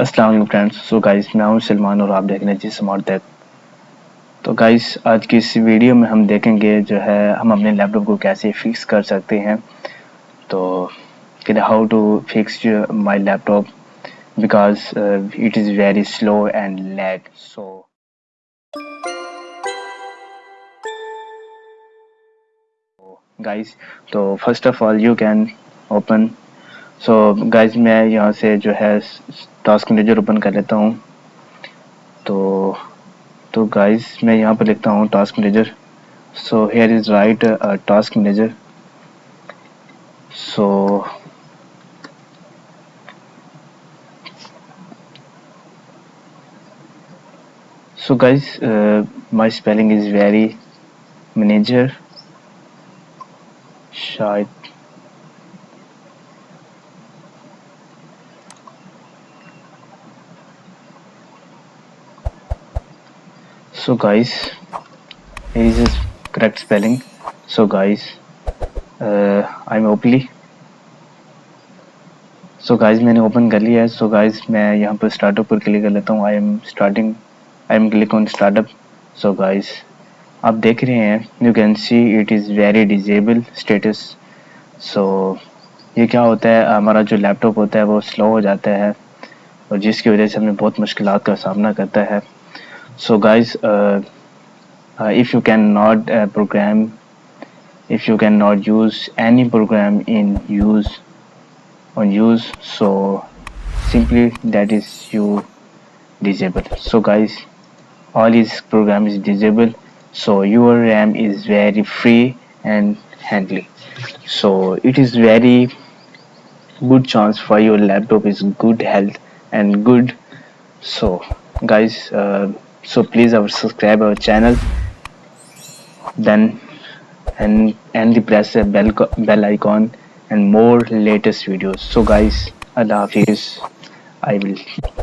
अस्सलाम friends. So guys मैं हूँ सलमान और आप देख रहे हैं जी स्मार्ट टेक तो गाइस आज की इस वीडियो में हम देखेंगे जो है, हम अपने लैपटॉप को कैसे फिक्स कर सकते हैं। तो how to fix my laptop because it is very slow and lag so guys तो first of all you can open so so, guys मैं यहाँ से जो है टास्क मैनेजर ओपन कर लेता हूँ। तो तो गाइज़ मैं यहाँ पर लिखता हूँ task manager so here is right task manager so guys uh, my spelling is very manager शायद so guys here is his correct spelling. So guys uh, I'm Opli so so guys मैंने open कर लिया है. सो so guys मैं यहाँ पर startup पर click कर लेता हूँ. I am starting I am click on startup so guys आप देख रहे हैं you can see it is very disable status so ये क्या होता है? हमारा जो लैपटॉप होता है वो स्लो हो जाता है और जिसकी वजह से हमें बहुत मुश्किल का सामना करता है। So guys uh, uh, if you cannot uh, program if you cannot use any program in use on use so simply that is you disable so guys all this program is disabled. So your RAM is very free and handly so it is very good chance for your laptop is good health and good. So guys uh, so please our subscribe our channel. Then and and the press the bell bell icon and more latest videos. So guys allah hafiz. I will